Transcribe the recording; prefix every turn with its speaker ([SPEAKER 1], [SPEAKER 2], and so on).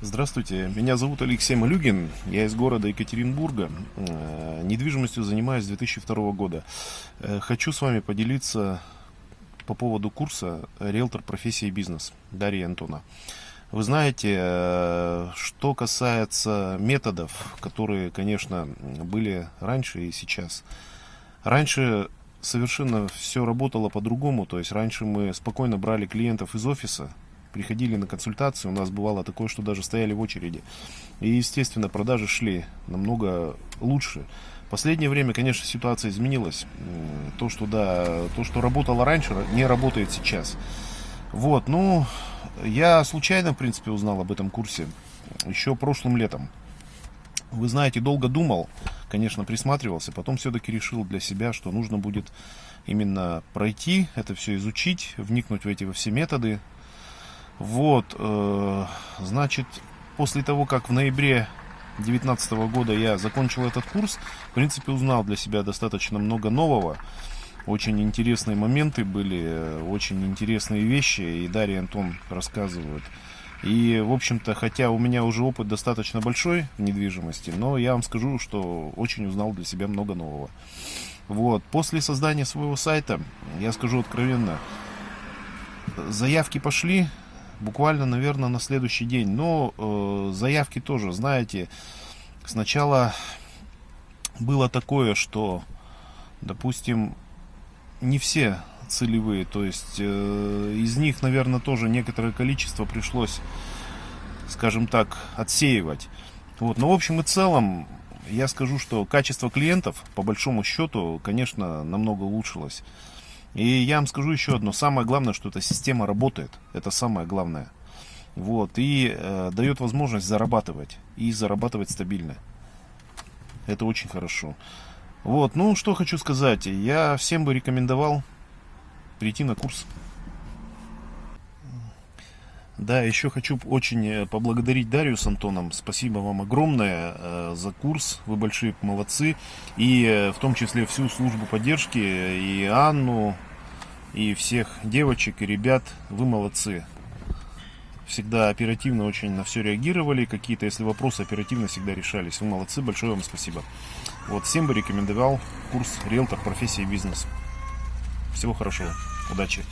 [SPEAKER 1] Здравствуйте, меня зовут Алексей Малюгин, я из города Екатеринбурга, Э, недвижимостью занимаюсь с 2002 года. Э, Хочу с вами поделиться по поводу курса «Риэлтор. Профессия и бизнес» Дарьи Антона. Вы знаете, э, что касается методов, которые, конечно, были раньше и сейчас. Раньше совершенно все работало по-другому, то есть раньше мы спокойно брали клиентов из офиса, приходили на консультацию, у нас бывало такое, что даже стояли в очереди. И, естественно, продажи шли намного лучше. В последнее время, конечно, ситуация изменилась. То, что, да, то, что работало раньше, не работает сейчас. Вот, ну, я случайно, в принципе, узнал об этом курсе еще прошлым летом. Вы знаете, долго думал, конечно, присматривался, потом все-таки решил для себя, что нужно будет именно пройти, это все изучить, вникнуть в эти во все методы, вот, э, значит, после того, как в ноябре 2019 года я закончил этот курс, в принципе, узнал для себя достаточно много нового. Очень интересные моменты были, э, очень интересные вещи, и Дарья и Антон рассказывают. И, в общем-то, хотя у меня уже опыт достаточно большой в недвижимости, но я вам скажу, что очень узнал для себя много нового. Вот, после создания своего сайта, я скажу откровенно, заявки пошли, буквально, наверное, на следующий день. Но э, заявки тоже, знаете, сначала было такое, что, допустим, не все целевые, то есть э, из них, наверное, тоже некоторое количество пришлось, скажем так, отсеивать. Вот, но в общем и целом, я скажу, что качество клиентов, по большому счету, конечно, намного улучшилось. И я вам скажу еще одно. Самое главное, что эта система работает. Это самое главное. Вот. И э, дает возможность зарабатывать. И зарабатывать стабильно. Это очень хорошо. Вот. Ну, что хочу сказать. Я всем бы рекомендовал прийти на курс. Да, еще хочу очень э, поблагодарить Дарью с Антоном. Спасибо вам огромное э, за курс. Вы большие молодцы. И э, в том числе всю службу поддержки, и Анну, и всех девочек и ребят. Вы молодцы. Всегда оперативно очень на все реагировали. Какие-то, если вопросы оперативно всегда решались. Вы молодцы. Большое вам спасибо. Вот всем бы рекомендовал курс «Риэлтор. Профессия и бизнес». Всего хорошего. Удачи.